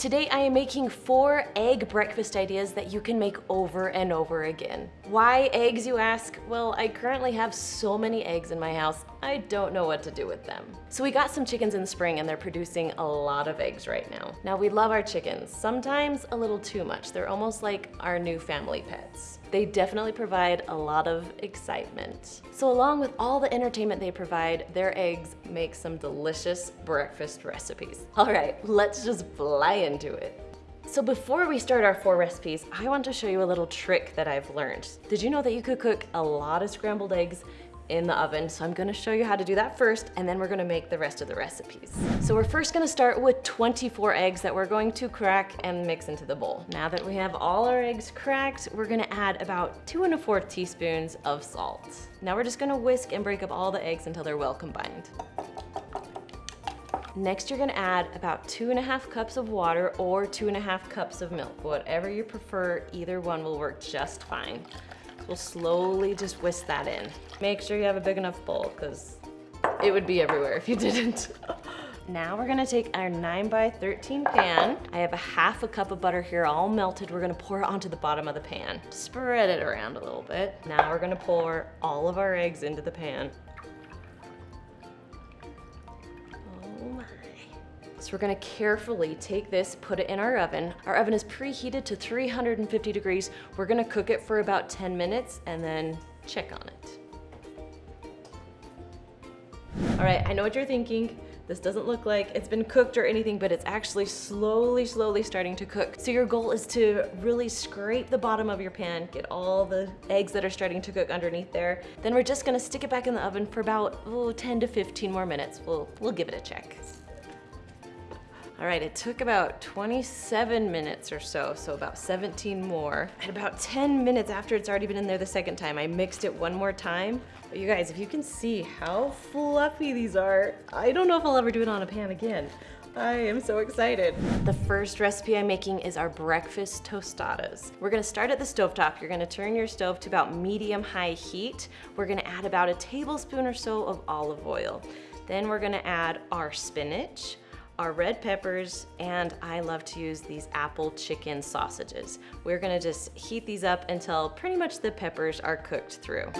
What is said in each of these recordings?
Today I am making four egg breakfast ideas that you can make over and over again. Why eggs you ask? Well, I currently have so many eggs in my house, I don't know what to do with them. So we got some chickens in the spring and they're producing a lot of eggs right now. Now we love our chickens, sometimes a little too much. They're almost like our new family pets. They definitely provide a lot of excitement. So along with all the entertainment they provide, their eggs make some delicious breakfast recipes. All right, let's just fly into it. So before we start our four recipes, I want to show you a little trick that I've learned. Did you know that you could cook a lot of scrambled eggs in the oven. So I'm gonna show you how to do that first, and then we're gonna make the rest of the recipes. So we're first gonna start with 24 eggs that we're going to crack and mix into the bowl. Now that we have all our eggs cracked, we're gonna add about two and a fourth teaspoons of salt. Now we're just gonna whisk and break up all the eggs until they're well combined. Next, you're gonna add about two and a half cups of water or two and a half cups of milk. Whatever you prefer, either one will work just fine. We'll slowly just whisk that in. Make sure you have a big enough bowl because it would be everywhere if you didn't. Now we're gonna take our 9 by 13 pan. I have a half a cup of butter here all melted. We're gonna pour it onto the bottom of the pan. Spread it around a little bit. Now we're gonna pour all of our eggs into the pan. So we're gonna carefully take this, put it in our oven. Our oven is preheated to 350 degrees. We're gonna cook it for about 10 minutes and then check on it. All right, I know what you're thinking. This doesn't look like it's been cooked or anything, but it's actually slowly, slowly starting to cook. So your goal is to really scrape the bottom of your pan, get all the eggs that are starting to cook underneath there. Then we're just gonna stick it back in the oven for about oh, 10 to 15 more minutes. We'll, we'll give it a check. All right, it took about 27 minutes or so, so about 17 more. At about 10 minutes after it's already been in there the second time, I mixed it one more time. But you guys, if you can see how fluffy these are, I don't know if I'll ever do it on a pan again. I am so excited. The first recipe I'm making is our breakfast tostadas. We're gonna start at the stove top. You're gonna turn your stove to about medium high heat. We're gonna add about a tablespoon or so of olive oil. Then we're gonna add our spinach, our red peppers, and I love to use these apple chicken sausages. We're gonna just heat these up until pretty much the peppers are cooked through.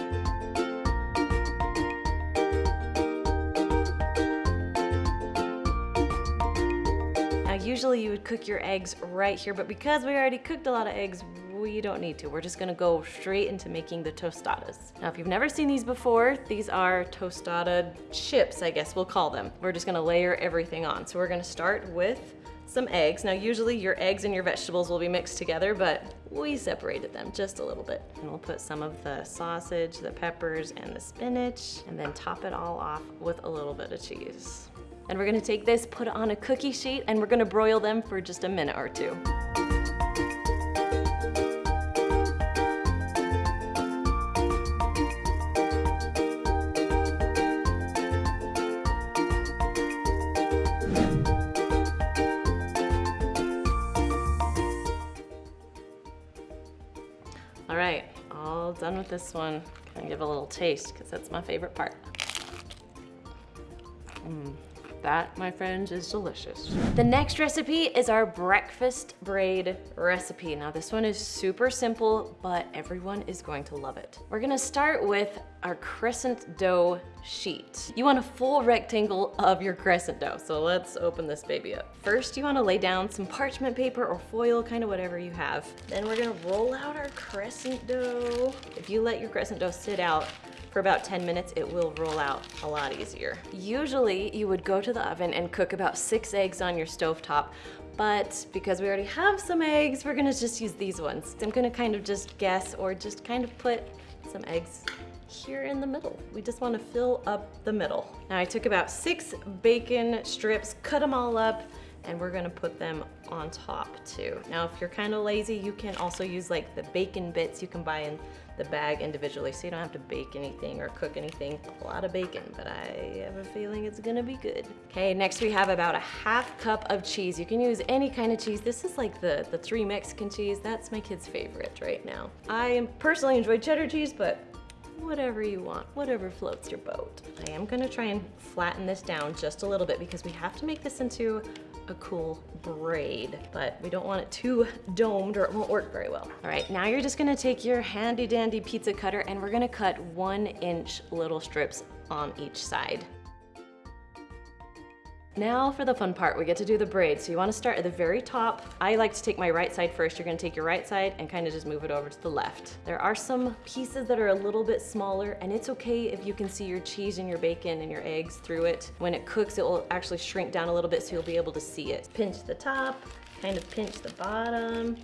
Now usually you would cook your eggs right here, but because we already cooked a lot of eggs, we don't need to. We're just gonna go straight into making the tostadas. Now, if you've never seen these before, these are tostada chips, I guess we'll call them. We're just gonna layer everything on. So we're gonna start with some eggs. Now, usually your eggs and your vegetables will be mixed together, but we separated them just a little bit. And we'll put some of the sausage, the peppers, and the spinach, and then top it all off with a little bit of cheese. And we're gonna take this, put it on a cookie sheet, and we're gonna broil them for just a minute or two. Done with this one. Gonna give a little taste because that's my favorite part. That, my friends, is delicious. The next recipe is our breakfast braid recipe. Now this one is super simple, but everyone is going to love it. We're gonna start with our crescent dough sheet. You want a full rectangle of your crescent dough, so let's open this baby up. First, you wanna lay down some parchment paper or foil, kind of whatever you have. Then we're gonna roll out our crescent dough. If you let your crescent dough sit out for about 10 minutes, it will roll out a lot easier. Usually you would go to the oven and cook about six eggs on your stove top, but because we already have some eggs, we're gonna just use these ones. I'm gonna kind of just guess or just kind of put some eggs here in the middle. We just wanna fill up the middle. Now I took about six bacon strips, cut them all up, and we're gonna put them on top too. Now, if you're kind of lazy, you can also use like the bacon bits you can buy in the bag individually so you don't have to bake anything or cook anything. A lot of bacon, but I have a feeling it's gonna be good. Okay, next we have about a half cup of cheese. You can use any kind of cheese. This is like the, the three Mexican cheese. That's my kid's favorite right now. I personally enjoy cheddar cheese, but whatever you want, whatever floats your boat. I am gonna try and flatten this down just a little bit because we have to make this into a cool braid, but we don't want it too domed or it won't work very well. All right, now you're just gonna take your handy dandy pizza cutter and we're gonna cut one inch little strips on each side. Now for the fun part, we get to do the braid. So you wanna start at the very top. I like to take my right side first. You're gonna take your right side and kind of just move it over to the left. There are some pieces that are a little bit smaller and it's okay if you can see your cheese and your bacon and your eggs through it. When it cooks, it will actually shrink down a little bit so you'll be able to see it. Pinch the top, kind of pinch the bottom.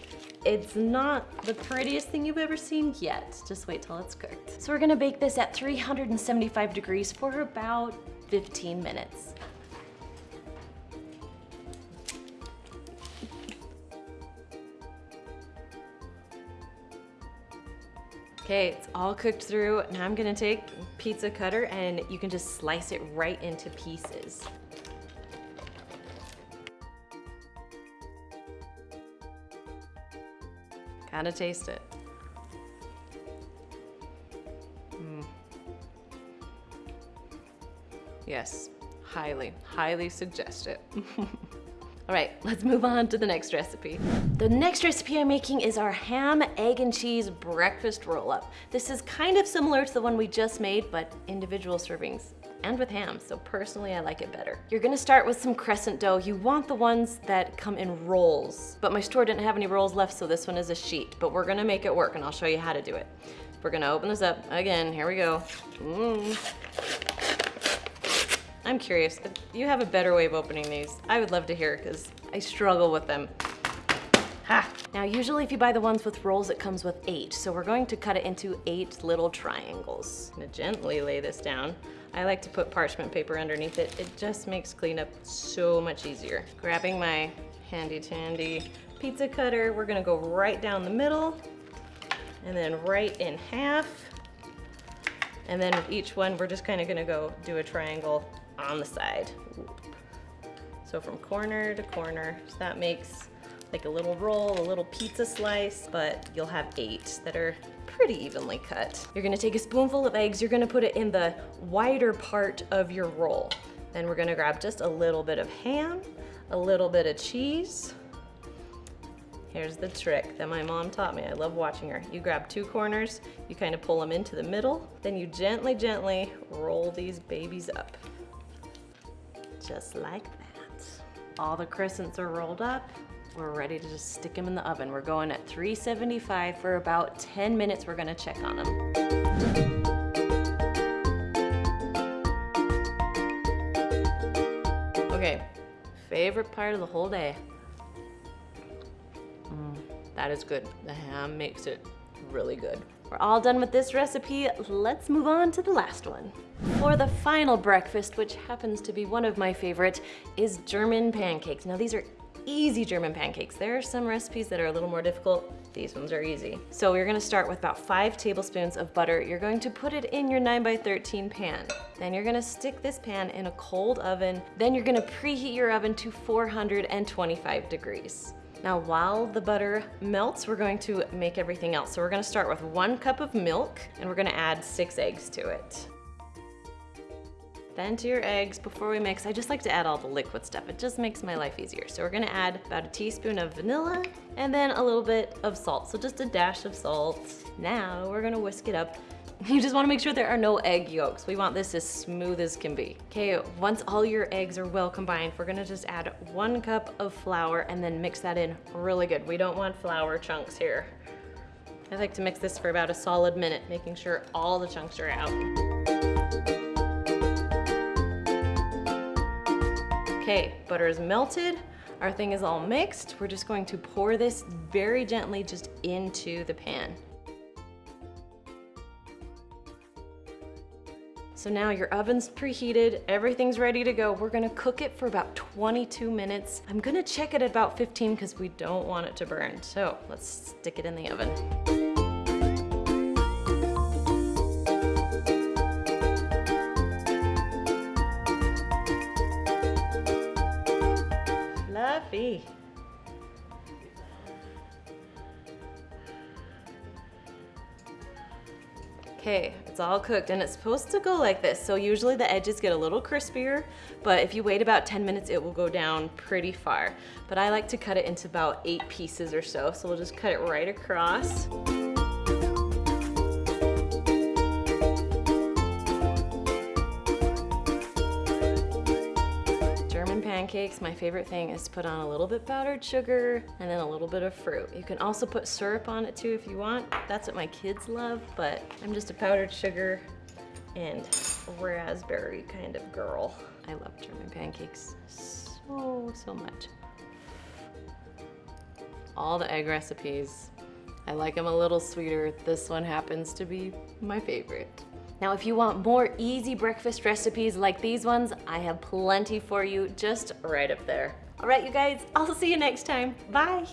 It's not the prettiest thing you've ever seen yet. Just wait till it's cooked. So we're gonna bake this at 375 degrees for about 15 minutes. Okay, it's all cooked through. Now I'm gonna take pizza cutter and you can just slice it right into pieces. Gotta taste it. Mm. Yes, highly, highly suggest it. All right, let's move on to the next recipe. The next recipe I'm making is our ham, egg, and cheese breakfast roll-up. This is kind of similar to the one we just made, but individual servings and with ham, so personally I like it better. You're gonna start with some crescent dough. You want the ones that come in rolls, but my store didn't have any rolls left, so this one is a sheet, but we're gonna make it work and I'll show you how to do it. We're gonna open this up again, here we go. Mm. I'm curious, if you have a better way of opening these, I would love to hear because I struggle with them. Ha! Now usually if you buy the ones with rolls, it comes with eight. So we're going to cut it into eight little triangles. I'm gonna gently lay this down. I like to put parchment paper underneath it. It just makes cleanup so much easier. Grabbing my handy dandy pizza cutter, we're gonna go right down the middle and then right in half. And then with each one, we're just kind of gonna go do a triangle on the side. So from corner to corner, so that makes like a little roll, a little pizza slice, but you'll have eight that are pretty evenly cut. You're gonna take a spoonful of eggs, you're gonna put it in the wider part of your roll. Then we're gonna grab just a little bit of ham, a little bit of cheese. Here's the trick that my mom taught me. I love watching her. You grab two corners, you kind of pull them into the middle, then you gently, gently roll these babies up just like that. All the crescents are rolled up. We're ready to just stick them in the oven. We're going at 375 for about 10 minutes. We're gonna check on them. Okay, favorite part of the whole day. Mm, that is good. The ham makes it really good. We're all done with this recipe. Let's move on to the last one. For the final breakfast, which happens to be one of my favorite, is German pancakes. Now these are easy German pancakes. There are some recipes that are a little more difficult. These ones are easy. So you're gonna start with about five tablespoons of butter. You're going to put it in your 9 by 13 pan. Then you're gonna stick this pan in a cold oven. Then you're gonna preheat your oven to 425 degrees. Now while the butter melts, we're going to make everything else. So we're gonna start with one cup of milk and we're gonna add six eggs to it. Then to your eggs, before we mix, I just like to add all the liquid stuff. It just makes my life easier. So we're gonna add about a teaspoon of vanilla and then a little bit of salt. So just a dash of salt. Now we're gonna whisk it up You just wanna make sure there are no egg yolks. We want this as smooth as can be. Okay, once all your eggs are well combined, we're gonna just add one cup of flour and then mix that in really good. We don't want flour chunks here. I like to mix this for about a solid minute, making sure all the chunks are out. Okay, butter is melted. Our thing is all mixed. We're just going to pour this very gently just into the pan. So now your oven's preheated, everything's ready to go. We're gonna cook it for about 22 minutes. I'm gonna check it at about 15 because we don't want it to burn. So let's stick it in the oven. Fluffy. Okay, it's all cooked and it's supposed to go like this. So usually the edges get a little crispier, but if you wait about 10 minutes, it will go down pretty far. But I like to cut it into about eight pieces or so. So we'll just cut it right across. Pancakes, my favorite thing is to put on a little bit powdered sugar and then a little bit of fruit. You can also put syrup on it too if you want. That's what my kids love, but I'm just a powdered sugar and raspberry kind of girl. I love German pancakes so, so much. All the egg recipes, I like them a little sweeter. This one happens to be my favorite. Now, if you want more easy breakfast recipes like these ones, I have plenty for you just right up there. All right, you guys, I'll see you next time. Bye.